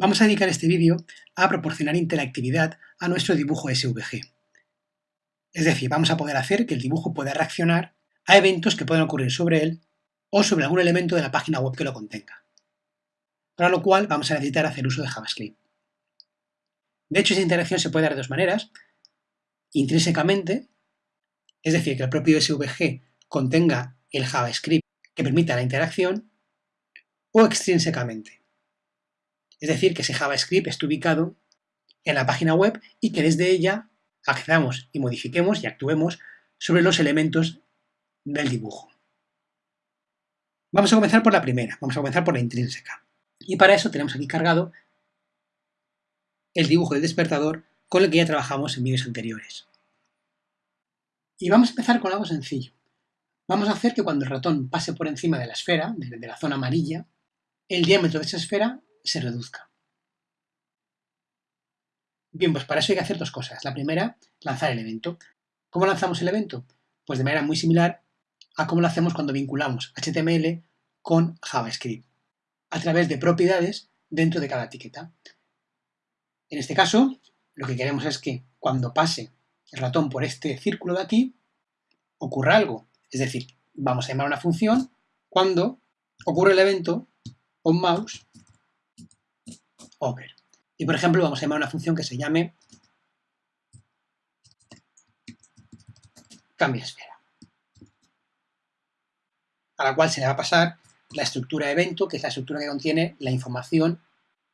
Vamos a dedicar este vídeo a proporcionar interactividad a nuestro dibujo SVG. Es decir, vamos a poder hacer que el dibujo pueda reaccionar a eventos que puedan ocurrir sobre él o sobre algún elemento de la página web que lo contenga. Para lo cual vamos a necesitar hacer uso de JavaScript. De hecho, esa interacción se puede dar de dos maneras. Intrínsecamente, es decir, que el propio SVG contenga el JavaScript que permita la interacción, o extrínsecamente. Es decir, que ese JavaScript esté ubicado en la página web y que desde ella accedamos y modifiquemos y actuemos sobre los elementos del dibujo. Vamos a comenzar por la primera, vamos a comenzar por la intrínseca. Y para eso tenemos aquí cargado el dibujo del despertador con el que ya trabajamos en vídeos anteriores. Y vamos a empezar con algo sencillo. Vamos a hacer que cuando el ratón pase por encima de la esfera, de la zona amarilla, el diámetro de esa esfera se reduzca. Bien, pues para eso hay que hacer dos cosas. La primera, lanzar el evento. ¿Cómo lanzamos el evento? Pues de manera muy similar a cómo lo hacemos cuando vinculamos HTML con JavaScript, a través de propiedades dentro de cada etiqueta. En este caso, lo que queremos es que cuando pase el ratón por este círculo de aquí, ocurra algo. Es decir, vamos a llamar una función cuando ocurre el evento onMouse Y por ejemplo vamos a llamar una función que se llame cambia esfera, a la cual se le va a pasar la estructura evento, que es la estructura que contiene la información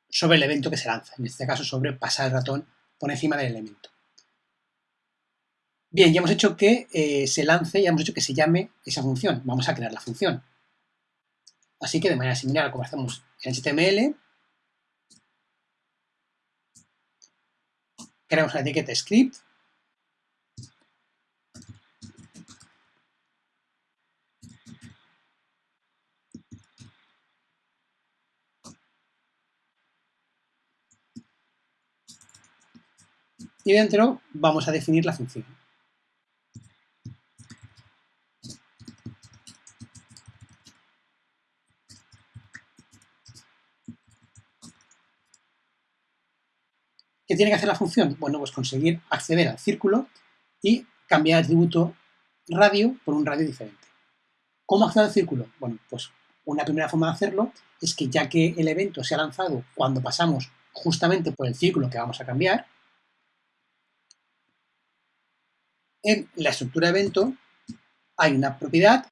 sobre el evento que se lanza, en este caso sobre pasar el ratón por encima del elemento. Bien, ya hemos hecho que eh, se lance, ya hemos hecho que se llame esa función. Vamos a crear la función. Así que de manera similar a como hacemos en HTML, creamos una etiqueta script y dentro vamos a definir la función. ¿Qué tiene que hacer la función? Bueno, pues conseguir acceder al círculo y cambiar el atributo radio por un radio diferente. ¿Cómo acceder al círculo? Bueno, pues una primera forma de hacerlo es que ya que el evento se ha lanzado cuando pasamos justamente por el círculo que vamos a cambiar, en la estructura evento hay una propiedad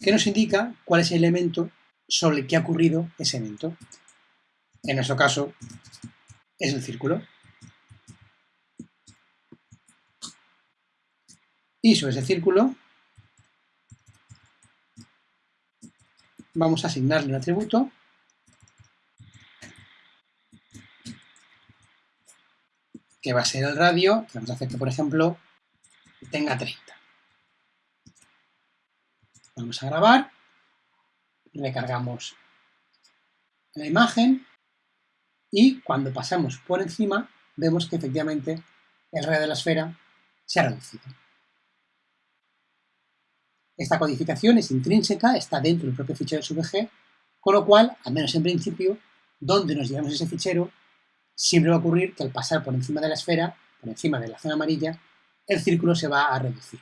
que nos indica cuál es el elemento sobre el que ha ocurrido ese evento. En nuestro caso es el círculo. Sobre ese círculo vamos a asignarle un atributo que va a ser el radio, que vamos a hacer que, por ejemplo, tenga 30. Vamos a grabar, recargamos la imagen y cuando pasamos por encima vemos que efectivamente el radio de la esfera se ha reducido. Esta codificación es intrínseca, está dentro del propio fichero SVG, con lo cual, al menos en principio, donde nos llevamos ese fichero, siempre va a ocurrir que al pasar por encima de la esfera, por encima de la zona amarilla, el círculo se va a reducir.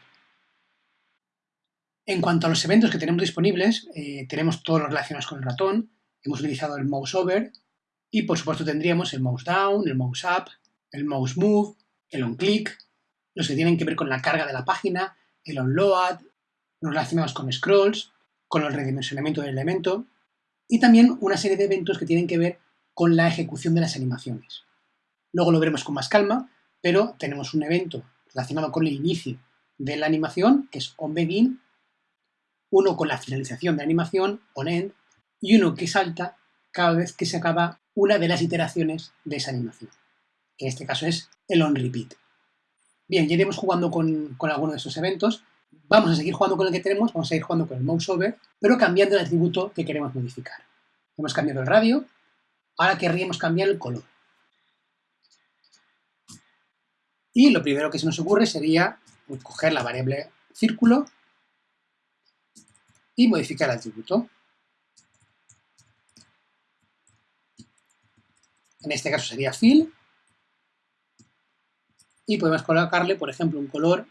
En cuanto a los eventos que tenemos disponibles, eh, tenemos todos los relacionados con el ratón, hemos utilizado el mouse over y por supuesto tendríamos el mouse down, el mouse up, el mouse move, el on click, los que tienen que ver con la carga de la página, el on load, nos relacionamos con scrolls, con el redimensionamiento del elemento y también una serie de eventos que tienen que ver con la ejecución de las animaciones. Luego lo veremos con más calma, pero tenemos un evento relacionado con el inicio de la animación, que es onBegin, uno con la finalización de la animación, onEnd, y uno que salta cada vez que se acaba una de las iteraciones de esa animación, que en este caso es el onRepeat. Bien, ya iremos jugando con, con alguno de estos eventos, Vamos a seguir jugando con el que tenemos, vamos a seguir jugando con el mouse over, pero cambiando el atributo que queremos modificar. Hemos cambiado el radio, ahora querríamos cambiar el color. Y lo primero que se nos ocurre sería coger la variable círculo y modificar el atributo. en este caso sería fill, y podemos colocarle, por ejemplo, un color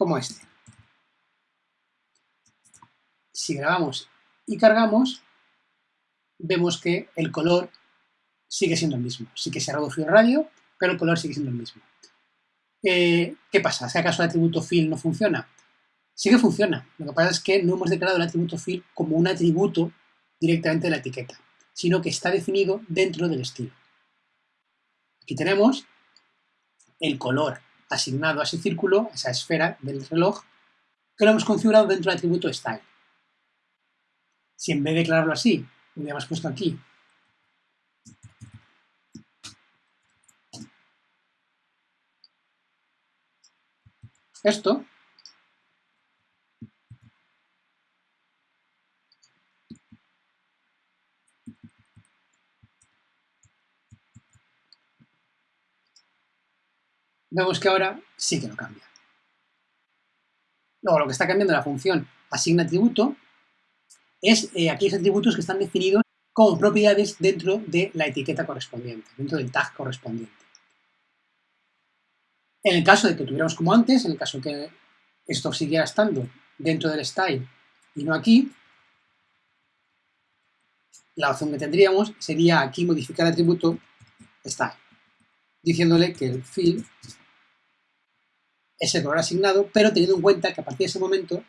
como este. Si grabamos y cargamos, vemos que el color sigue siendo el mismo. Sí que se ha reducido el radio, pero el color sigue siendo el mismo. Eh, ¿Qué pasa? ¿Si acaso el atributo fill no funciona? Sí que funciona. Lo que pasa es que no hemos declarado el atributo fill como un atributo directamente de la etiqueta, sino que está definido dentro del estilo. Aquí tenemos el color asignado a ese círculo, esa esfera del reloj, que lo hemos configurado dentro del atributo style. Si en vez de declararlo así, lo hubiéramos puesto aquí esto, vemos que ahora sí que lo cambia. Luego, lo que está cambiando la función asigna atributo es eh, aquellos atributos que están definidos como propiedades dentro de la etiqueta correspondiente, dentro del tag correspondiente. En el caso de que tuviéramos como antes, en el caso que esto siguiera estando dentro del style y no aquí, la opción que tendríamos sería aquí modificar el atributo style, diciéndole que el fill es el color asignado, pero teniendo en cuenta que a partir de ese momento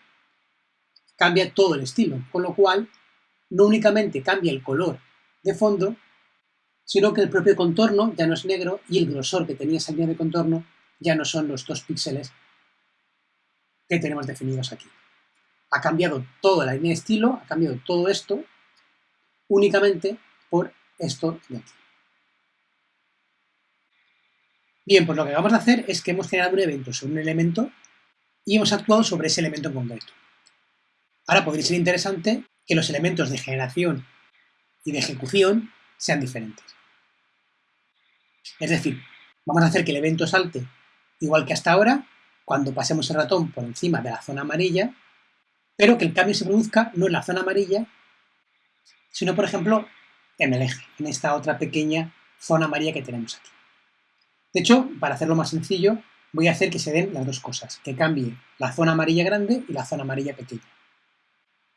cambia todo el estilo, con lo cual no únicamente cambia el color de fondo, sino que el propio contorno ya no es negro y el grosor que tenía esa línea de contorno ya no son los dos píxeles que tenemos definidos aquí. Ha cambiado toda la línea de estilo, ha cambiado todo esto únicamente por esto de aquí. Bien, pues lo que vamos a hacer es que hemos generado un evento sobre un elemento y hemos actuado sobre ese elemento en concreto. Ahora podría ser interesante que los elementos de generación y de ejecución sean diferentes. Es decir, vamos a hacer que el evento salte igual que hasta ahora, cuando pasemos el ratón por encima de la zona amarilla, pero que el cambio se produzca no en la zona amarilla, sino, por ejemplo, en el eje, en esta otra pequeña zona amarilla que tenemos aquí. De hecho, para hacerlo más sencillo, voy a hacer que se den las dos cosas, que cambie la zona amarilla grande y la zona amarilla pequeña.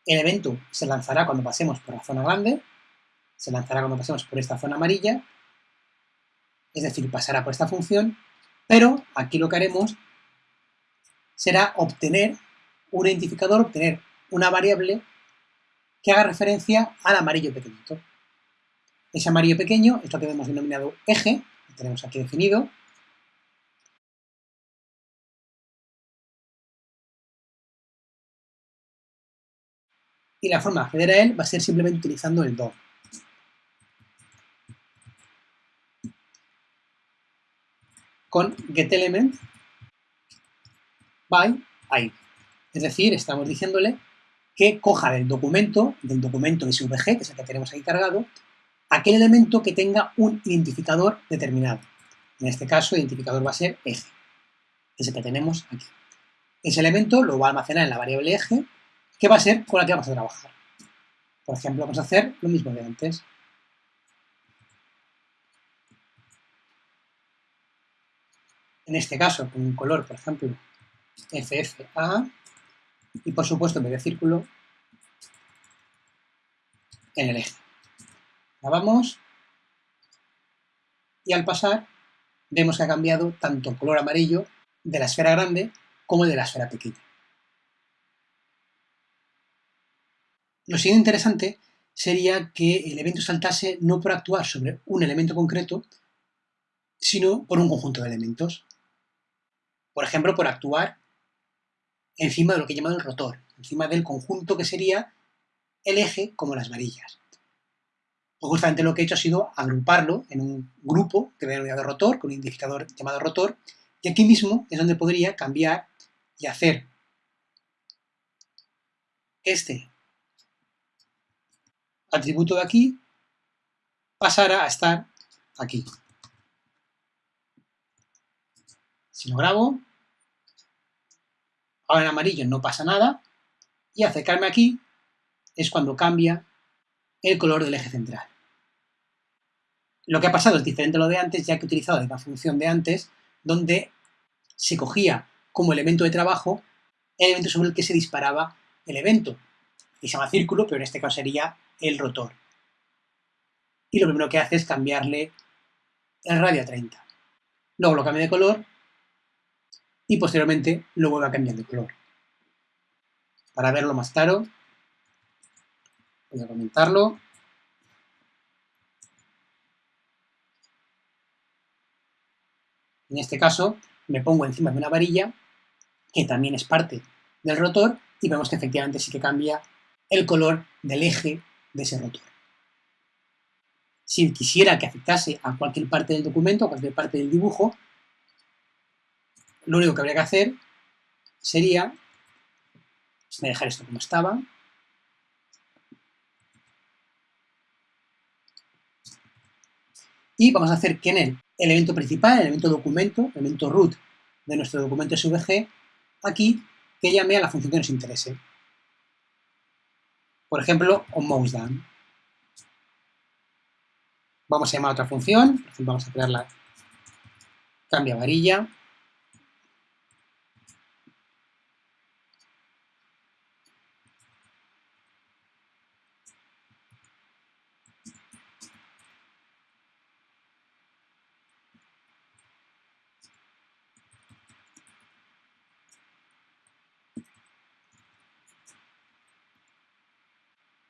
El evento se lanzará cuando pasemos por la zona grande, se lanzará cuando pasemos por esta zona amarilla, es decir, pasará por esta función pero aquí lo que haremos será obtener un identificador, obtener una variable que haga referencia al amarillo pequeñito. Ese amarillo pequeño es lo que hemos denominado eje, tenemos aquí definido. Y la forma de acceder a él va a ser simplemente utilizando el DOM. con getElement by id. Es decir, estamos diciéndole que coja del documento, del documento SVG, que es el que tenemos ahí cargado, aquel elemento que tenga un identificador determinado. En este caso, el identificador va a ser eje, que es el que tenemos aquí. Ese elemento lo va a almacenar en la variable eje, que va a ser con la que vamos a trabajar. Por ejemplo, vamos a hacer lo mismo de antes. en este caso con un color, por ejemplo, FFA, y por supuesto en vez círculo, en el eje. Grabamos y al pasar vemos que ha cambiado tanto el color amarillo de la esfera grande como de la esfera pequeña. Lo siguiente interesante sería que el evento saltase no por actuar sobre un elemento concreto, sino por un conjunto de elementos. Por ejemplo, por actuar encima de lo que llaman el rotor, encima del conjunto que sería el eje como las varillas. Pues justamente lo que he hecho ha sido agruparlo en un grupo que he denominado rotor, con un identificador llamado rotor, y aquí mismo es donde podría cambiar y hacer este atributo de aquí pasara a estar aquí. Si lo grabo, ahora en amarillo no pasa nada, y acercarme aquí es cuando cambia el color del eje central. Lo que ha pasado es diferente a lo de antes, ya que he utilizado la función de antes, donde se cogía como elemento de trabajo el elemento sobre el que se disparaba el evento. Y se llama círculo, pero en este caso sería el rotor. Y lo primero que hace es cambiarle el radio a 30. Luego lo cambia de color y posteriormente lo vuelve a cambiar de color. Para verlo más claro, voy a comentarlo. En este caso, me pongo encima de una varilla, que también es parte del rotor, y vemos que efectivamente sí que cambia el color del eje de ese rotor. Si quisiera que afectase a cualquier parte del documento, a cualquier parte del dibujo, lo único que habría que hacer sería dejar esto como estaba. Y vamos a hacer que en el elemento principal, el elemento documento, el elemento root de nuestro documento SVG, aquí que llame a la función que nos interese. Por ejemplo, onMouseDown. Vamos a llamar a otra función, vamos a crear la cambia varilla.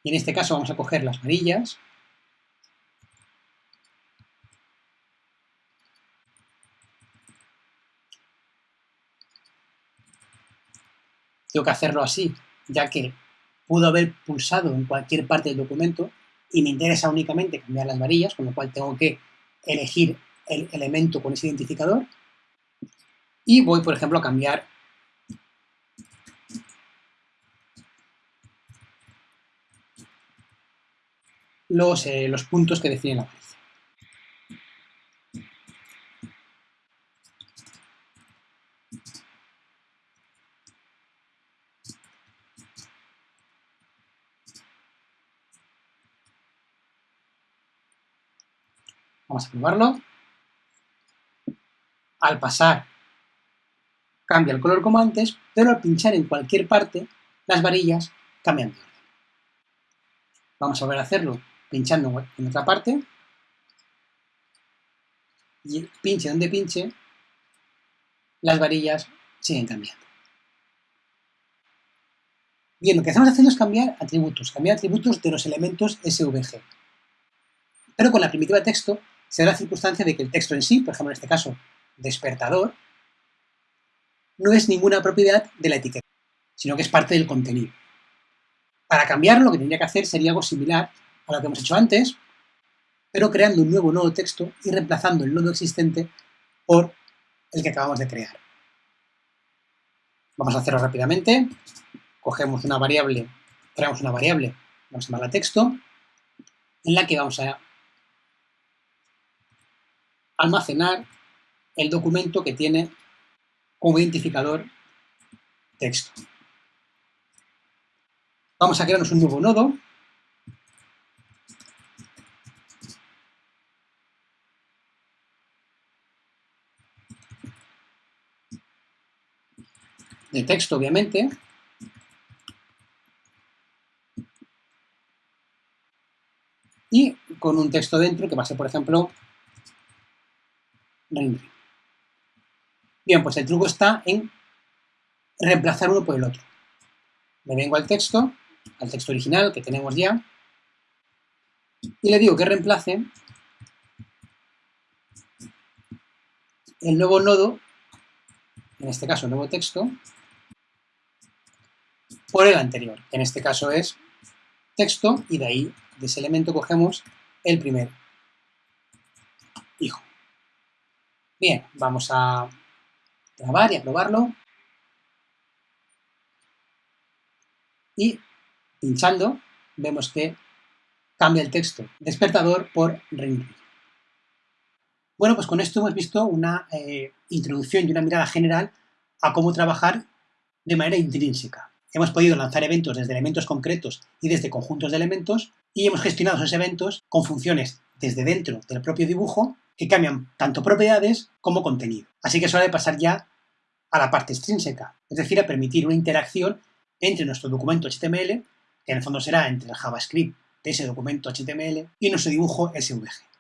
Y en este caso vamos a coger las varillas. Tengo que hacerlo así, ya que pudo haber pulsado en cualquier parte del documento y me interesa únicamente cambiar las varillas, con lo cual tengo que elegir el elemento con ese identificador. Y voy, por ejemplo, a cambiar los, eh, los puntos que definen la variable. Vamos a probarlo. Al pasar cambia el color como antes, pero al pinchar en cualquier parte, las varillas cambian de orden. Vamos a volver a hacerlo pinchando en otra parte, y pinche donde pinche, las varillas siguen cambiando. Bien, lo que estamos haciendo es cambiar atributos, cambiar atributos de los elementos SVG. Pero con la primitiva texto se da la circunstancia de que el texto en sí, por ejemplo en este caso, despertador, no es ninguna propiedad de la etiqueta, sino que es parte del contenido. Para cambiarlo, lo que tendría que hacer sería algo similar a lo que hemos hecho antes, pero creando un nuevo nodo texto y reemplazando el nodo existente por el que acabamos de crear. Vamos a hacerlo rápidamente. Cogemos una variable, traemos una variable, vamos a llamarla texto, en la que vamos a almacenar el documento que tiene como identificador texto. Vamos a crearnos un nuevo nodo de texto, obviamente. Y con un texto dentro que va a ser, por ejemplo, rendering. Bien, pues el truco está en reemplazar uno por el otro. Me vengo al texto, al texto original que tenemos ya, y le digo que reemplace el nuevo nodo, en este caso el nuevo texto, por el anterior, en este caso es texto, y de ahí, de ese elemento, cogemos el primer hijo. Bien, vamos a grabar y a probarlo. Y pinchando, vemos que cambia el texto despertador por ring. Bueno, pues con esto hemos visto una eh, introducción y una mirada general a cómo trabajar de manera intrínseca. Hemos podido lanzar eventos desde elementos concretos y desde conjuntos de elementos y hemos gestionado esos eventos con funciones desde dentro del propio dibujo que cambian tanto propiedades como contenido. Así que es hora de pasar ya a la parte extrínseca, es decir, a permitir una interacción entre nuestro documento HTML, que en el fondo será entre el JavaScript de ese documento HTML, y nuestro dibujo SVG.